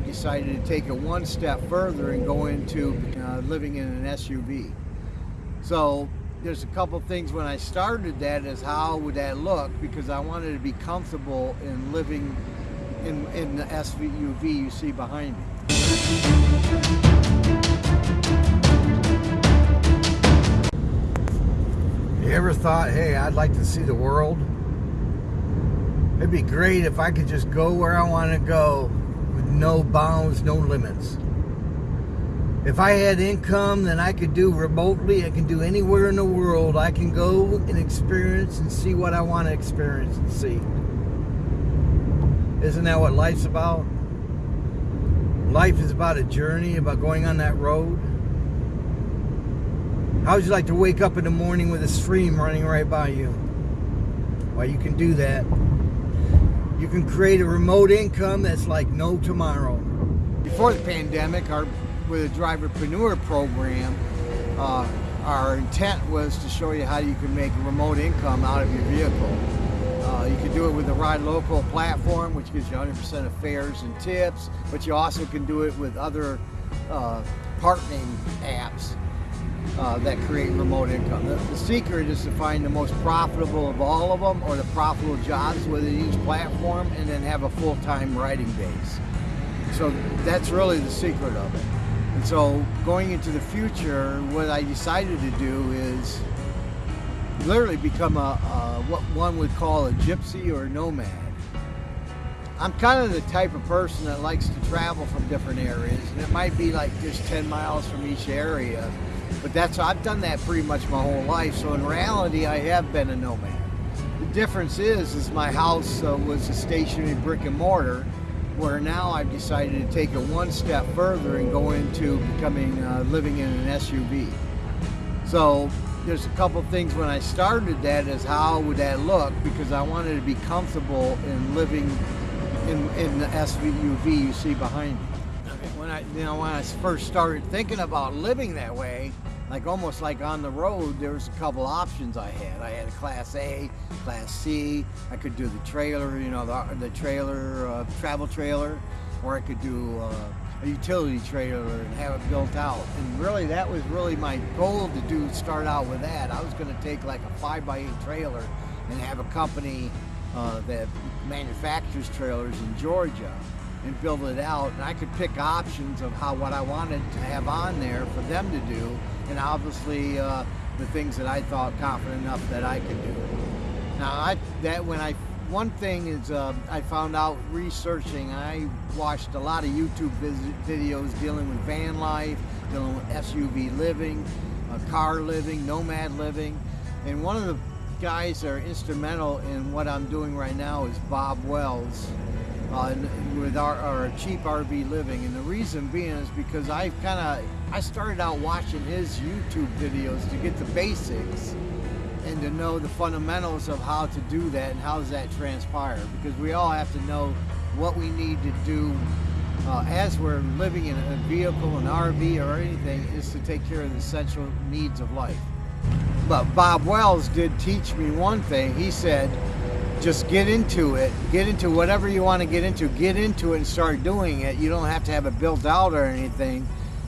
I've decided to take it one step further and go into uh, living in an SUV. So there's a couple things when I started that is how would that look because I wanted to be comfortable in living in, in the SUV you see behind me. You ever thought, hey, I'd like to see the world? It'd be great if I could just go where I want to go no bounds, no limits. If I had income that I could do remotely, I can do anywhere in the world. I can go and experience and see what I want to experience and see. Isn't that what life's about? Life is about a journey, about going on that road. How would you like to wake up in the morning with a stream running right by you? Well, you can do that. You can create a remote income that's like no tomorrow. Before the pandemic, our with a driverpreneur program, uh, our intent was to show you how you can make remote income out of your vehicle. Uh, you can do it with the Ride Local platform, which gives you 100% of fares and tips, but you also can do it with other uh, partnering apps uh, that create remote income. The, the, secret is to find the most profitable of all of them or the profitable jobs within each platform and then have a full-time writing base. So that's really the secret of it. And so going into the future, what I decided to do is literally become a, a what one would call a gypsy or a nomad. I'm kind of the type of person that likes to travel from different areas and it might be like just 10 miles from each area but that's I've done that pretty much my whole life. So in reality, I have been a nomad. The difference is, is my house uh, was a stationary brick and mortar, where now I've decided to take it one step further and go into becoming uh, living in an SUV. So there's a couple things when I started that is how would that look because I wanted to be comfortable in living in, in the SUV you see behind me. When I, you know, when I first started thinking about living that way, like almost like on the road, there was a couple options I had. I had a Class A, Class C. I could do the trailer, you know, the, the trailer, uh, travel trailer, or I could do uh, a utility trailer and have it built out. And really, that was really my goal to do. Start out with that. I was going to take like a five by eight trailer and have a company uh, that manufactures trailers in Georgia and build it out. And I could pick options of how what I wanted to have on there for them to do and obviously uh, the things that I thought confident enough that I could do. Now, I, that when I one thing is uh, I found out researching. I watched a lot of YouTube videos dealing with van life, dealing with SUV living, uh, car living, nomad living, and one of the guys that are instrumental in what I'm doing right now is Bob Wells with our, our, cheap RV living. And the reason being is because I kind of, I started out watching his YouTube videos to get the basics and to know the fundamentals of how to do that and how does that transpire. Because we all have to know what we need to do uh, as we're living in a vehicle, an RV or anything, is to take care of the essential needs of life. But Bob Wells did teach me one thing. He said, just get into it. Get into whatever you want to get into. Get into it and start doing it. You don't have to have it built out or anything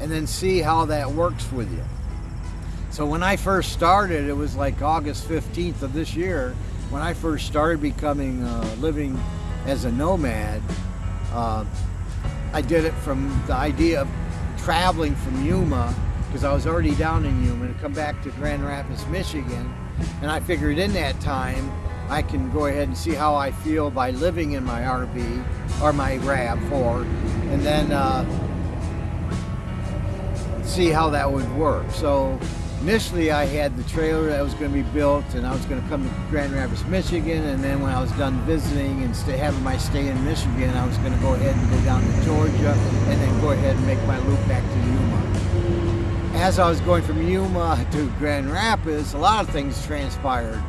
and then see how that works with you. So when I first started it was like August 15th of this year when I first started becoming uh, living as a nomad uh, I did it from the idea of traveling from Yuma because I was already down in Yuma to come back to Grand Rapids Michigan. And I figured in that time I can go ahead and see how I feel by living in my RV or my RAV4 and then uh, see how that would work. So initially I had the trailer that was going to be built and I was going to come to Grand Rapids, Michigan and then when I was done visiting and stay, having my stay in Michigan I was going to go ahead and go down to Georgia and then go ahead and make my loop back to Yuma. As I was going from Yuma to Grand Rapids, a lot of things transpired.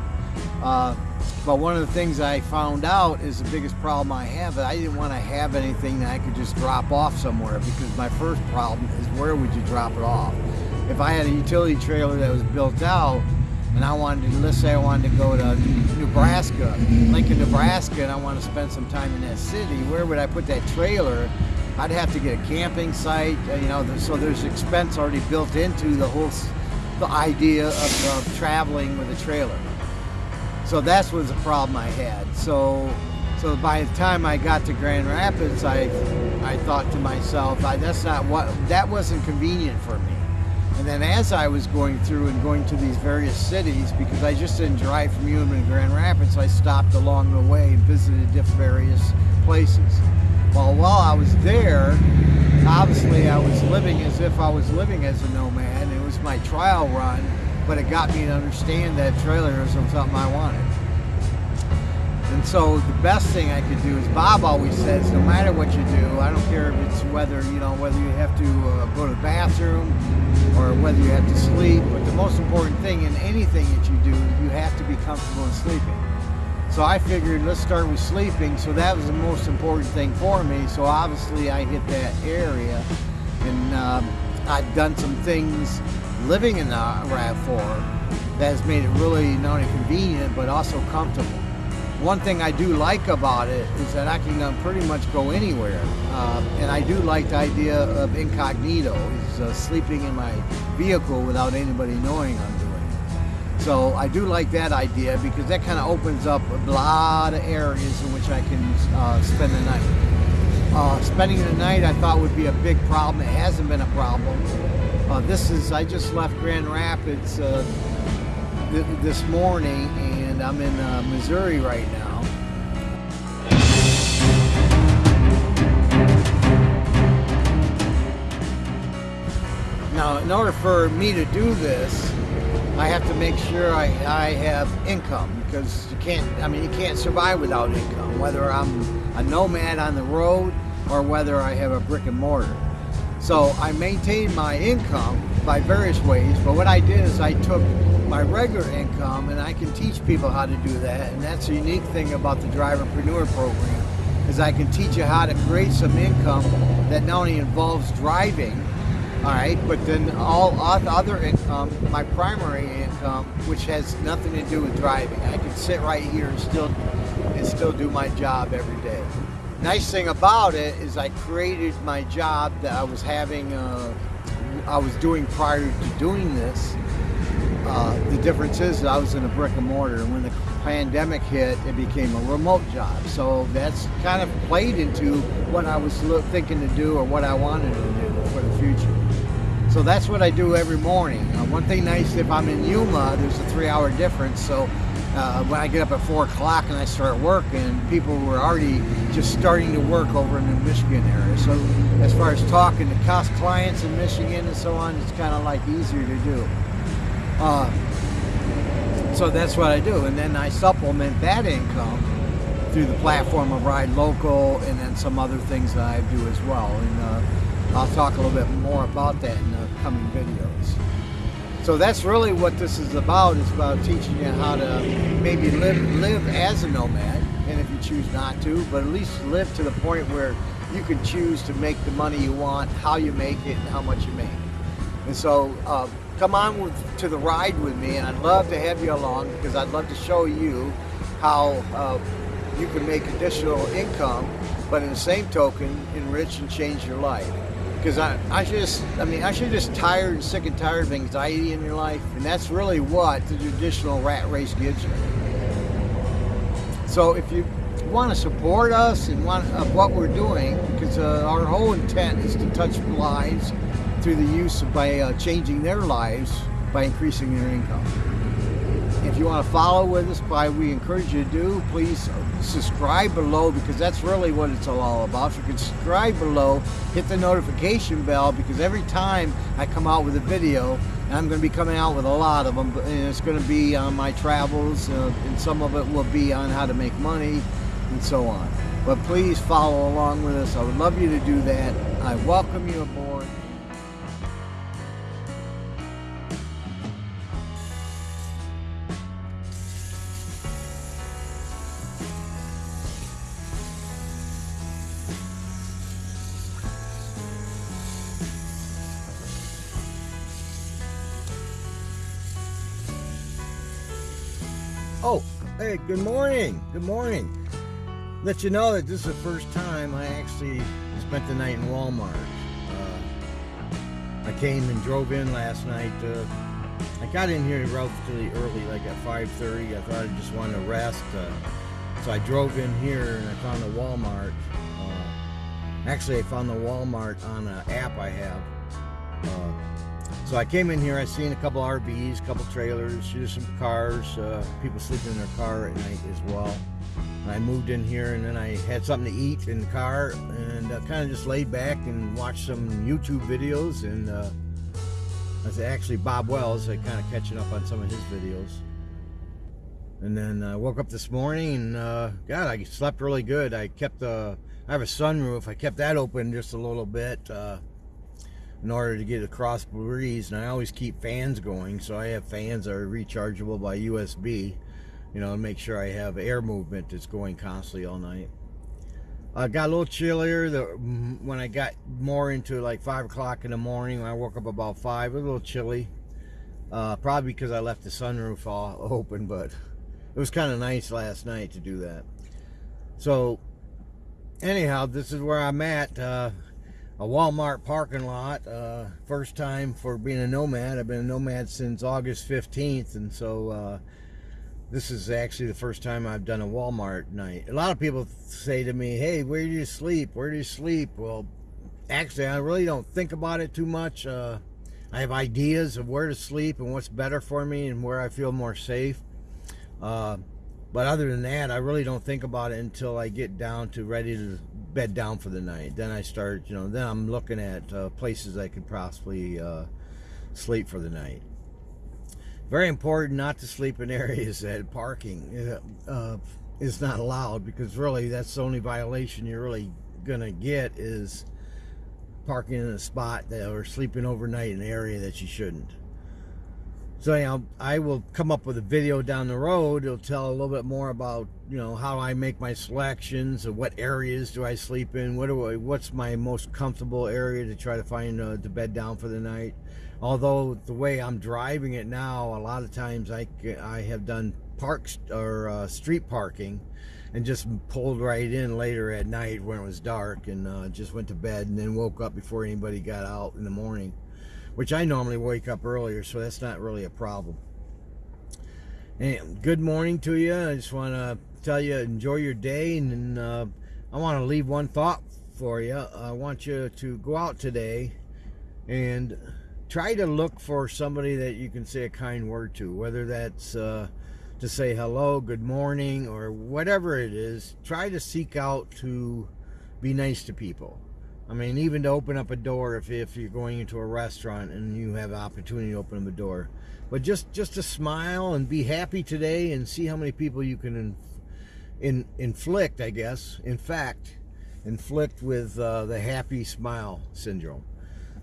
Uh, but one of the things I found out is the biggest problem I have, I didn't want to have anything that I could just drop off somewhere because my first problem is where would you drop it off? If I had a utility trailer that was built out and I wanted to, let's say I wanted to go to Nebraska, Lincoln, Nebraska, and I want to spend some time in that city, where would I put that trailer I'd have to get a camping site, uh, you know, so there's expense already built into the whole the idea of, of traveling with a trailer. So that was a problem I had. So so by the time I got to Grand Rapids, I I thought to myself, I, that's not what that wasn't convenient for me. And then as I was going through and going to these various cities, because I just didn't drive from Yuma to Grand Rapids, I stopped along the way and visited different various places. Well, while I was there, obviously I was living as if I was living as a nomad. It was my trial run, but it got me to understand that trailerism was something I wanted. And so the best thing I could do is Bob always says, no matter what you do, I don't care if it's whether, you know, whether you have to uh, go to the bathroom or whether you have to sleep, but the most important thing in anything that you do, you have to be comfortable in sleeping. So I figured let's start with sleeping. So that was the most important thing for me. So obviously I hit that area and um, I've done some things living in the RAV4 that has made it really not only convenient but also comfortable one thing I do like about it is that I can uh, pretty much go anywhere. Uh, and I do like the idea of incognito, is uh, sleeping in my vehicle without anybody knowing I'm doing it. So I do like that idea because that kind of opens up a lot of areas in which I can uh, spend the night. Uh, spending the night I thought would be a big problem. It hasn't been a problem. Uh, this is, I just left Grand Rapids th this morning and I'm in uh, Missouri right now. Now, in order for me to do this, I have to make sure I, I have income because you can't, I mean, you can't survive without income, whether I'm a nomad on the road or whether I have a brick and mortar. So I maintain my income by various ways, but what I did is I took my regular income and I can teach people how to do that and that's the unique thing about the Driverpreneur program is I can teach you how to create some income that not only involves driving all right but then all other income my primary income which has nothing to do with driving. I can sit right here and still and still do my job every day nice thing about it is I created my job that I was having uh, I was doing prior to doing this. Uh, the difference is I was in a brick and mortar and when the pandemic hit it became a remote job. So that's kind of played into what I was thinking to do or what I wanted to do for the future. So that's what I do every morning. Uh, one thing nice if I'm in Yuma there's a three-hour difference so uh, when I get up at four o'clock and I start working people were already just starting to work over in the Michigan area so as far as talking to cost clients in Michigan and so on it's kind of like easier to do uh, so that's what I do. And then I supplement that income through the platform of Ride Local and then some other things that I do as well. And uh, I'll talk a little bit more about that in the coming videos. So that's really what this is about. It's about teaching you how to maybe live, live as a nomad. And if you choose not to, but at least live to the point where you can choose to make the money you want, how you make it, and how much you make. And so uh, come on with, to the ride with me and I'd love to have you along because I'd love to show you how uh, you can make additional income but in the same token enrich and change your life because I, I just I mean I should just tired and sick and tired of anxiety in your life and that's really what the traditional rat race gives you so if you want to support us and want of what we're doing because uh, our whole intent is to touch lives through the use of, by uh, changing their lives by increasing their income. If you want to follow with us, by we encourage you to do, please subscribe below because that's really what it's all about. If you can subscribe below, hit the notification bell because every time I come out with a video, I'm going to be coming out with a lot of them, and it's going to be on my travels, uh, and some of it will be on how to make money, and so on. But please follow along with us. I would love you to do that. I welcome you aboard. Hey, good morning. Good morning. Let you know that this is the first time I actually spent the night in Walmart. Uh, I came and drove in last night. Uh, I got in here relatively early, like at 5:30. I thought I just wanted to rest, uh, so I drove in here and I found a Walmart. Uh, actually, I found the Walmart on an app I have. Uh, so I came in here. I seen a couple RVs, a couple trailers, there's some cars. Uh, people sleeping in their car at night as well. And I moved in here and then I had something to eat in the car and uh, kind of just laid back and watched some YouTube videos and uh, actually Bob Wells. I kind of catching up on some of his videos. And then I uh, woke up this morning and uh, God, I slept really good. I kept the, I have a sunroof. I kept that open just a little bit uh, in order to get a cross breeze. And I always keep fans going. So I have fans that are rechargeable by USB you know, make sure I have air movement that's going constantly all night. I got a little chillier the, when I got more into like 5 o'clock in the morning. When I woke up about 5, a little chilly. Uh, probably because I left the sunroof all open, but it was kind of nice last night to do that. So, anyhow, this is where I'm at. Uh, a Walmart parking lot. Uh, first time for being a nomad. I've been a nomad since August 15th, and so uh, this is actually the first time I've done a Walmart night. A lot of people say to me, hey, where do you sleep? Where do you sleep? Well, actually, I really don't think about it too much. Uh, I have ideas of where to sleep and what's better for me and where I feel more safe. Uh, but other than that, I really don't think about it until I get down to ready to bed down for the night. Then I start, you know, then I'm looking at uh, places I could possibly uh, sleep for the night very important not to sleep in areas that parking uh, is not allowed because really that's the only violation you're really gonna get is parking in a spot that or sleeping overnight in an area that you shouldn't so anyhow, I will come up with a video down the road. It'll tell a little bit more about you know how I make my selections, of what areas do I sleep in, what do I, what's my most comfortable area to try to find uh, the bed down for the night. Although the way I'm driving it now, a lot of times I I have done parks or uh, street parking, and just pulled right in later at night when it was dark, and uh, just went to bed, and then woke up before anybody got out in the morning which I normally wake up earlier, so that's not really a problem. And good morning to you. I just want to tell you, enjoy your day, and uh, I want to leave one thought for you. I want you to go out today and try to look for somebody that you can say a kind word to, whether that's uh, to say hello, good morning, or whatever it is. Try to seek out to be nice to people. I mean, even to open up a door if, if you're going into a restaurant and you have an opportunity to open up a door. But just, just to smile and be happy today and see how many people you can in, in, inflict, I guess, in fact, inflict with uh, the happy smile syndrome.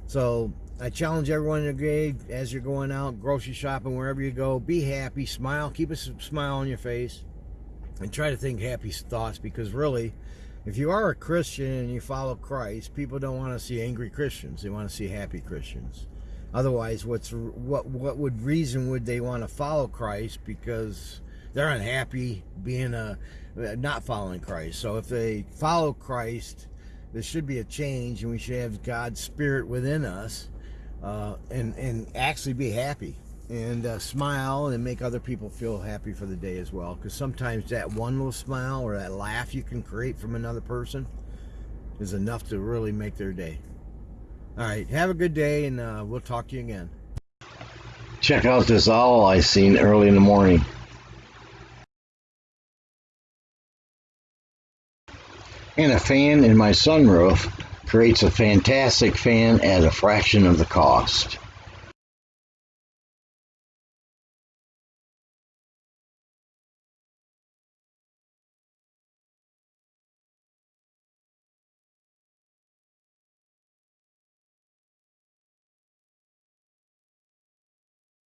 So I challenge everyone today as you're going out, grocery shopping, wherever you go, be happy, smile, keep a smile on your face, and try to think happy thoughts because really, if you are a Christian and you follow Christ, people don't want to see angry Christians. They want to see happy Christians. Otherwise, what's what what would reason would they want to follow Christ because they're unhappy being a not following Christ. So if they follow Christ, there should be a change, and we should have God's Spirit within us, uh, and and actually be happy and uh, smile and make other people feel happy for the day as well. Because sometimes that one little smile or that laugh you can create from another person is enough to really make their day. All right, have a good day, and uh, we'll talk to you again. Check out this owl I seen early in the morning. And a fan in my sunroof creates a fantastic fan at a fraction of the cost.